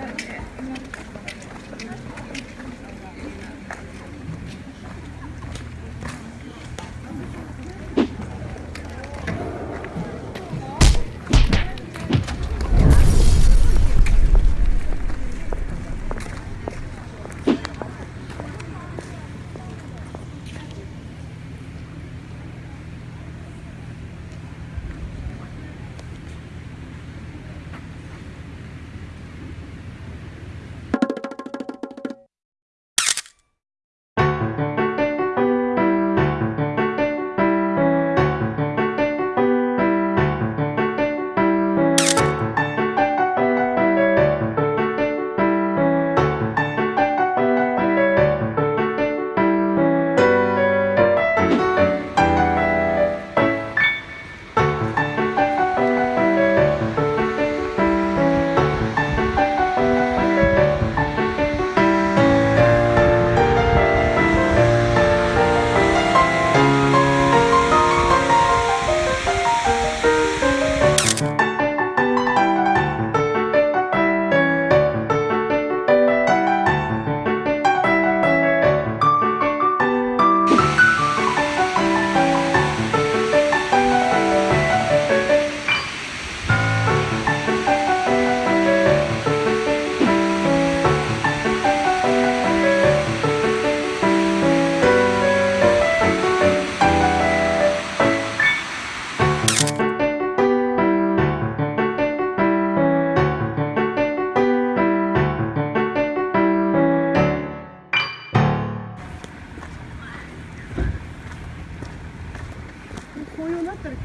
なので。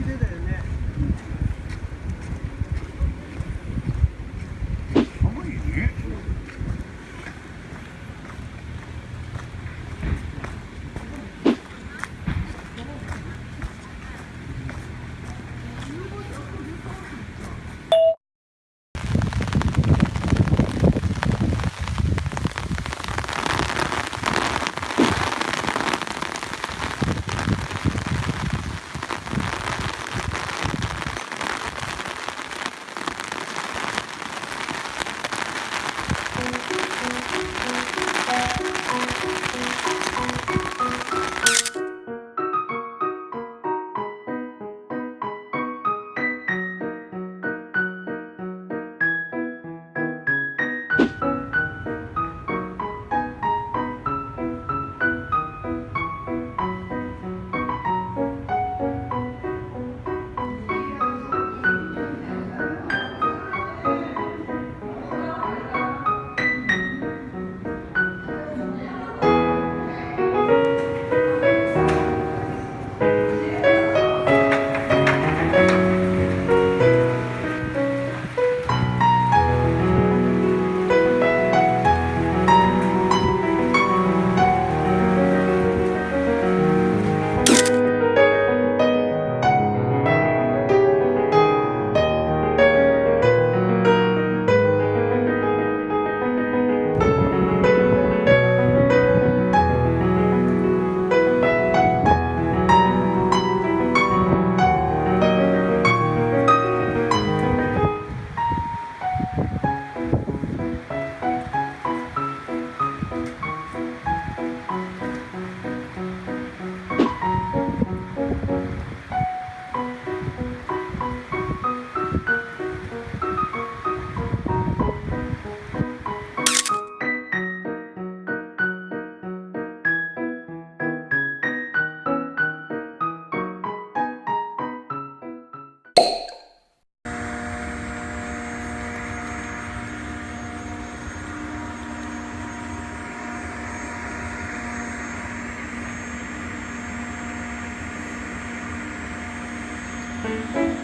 手だよね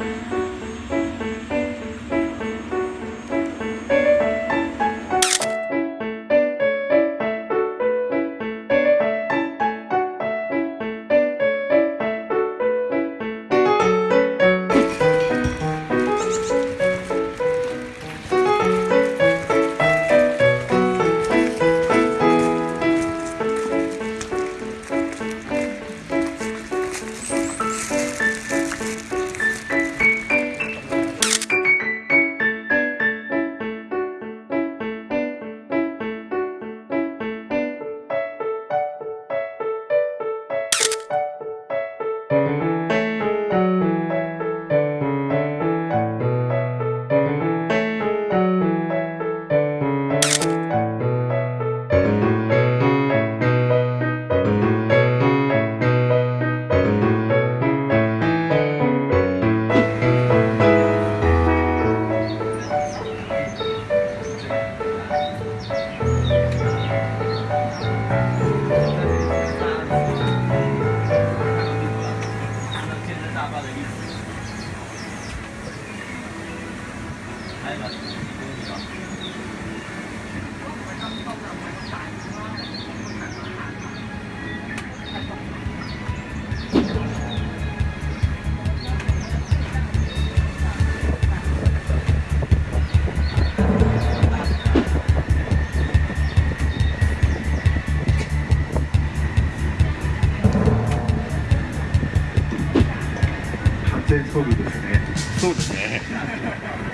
Bye. そうですね。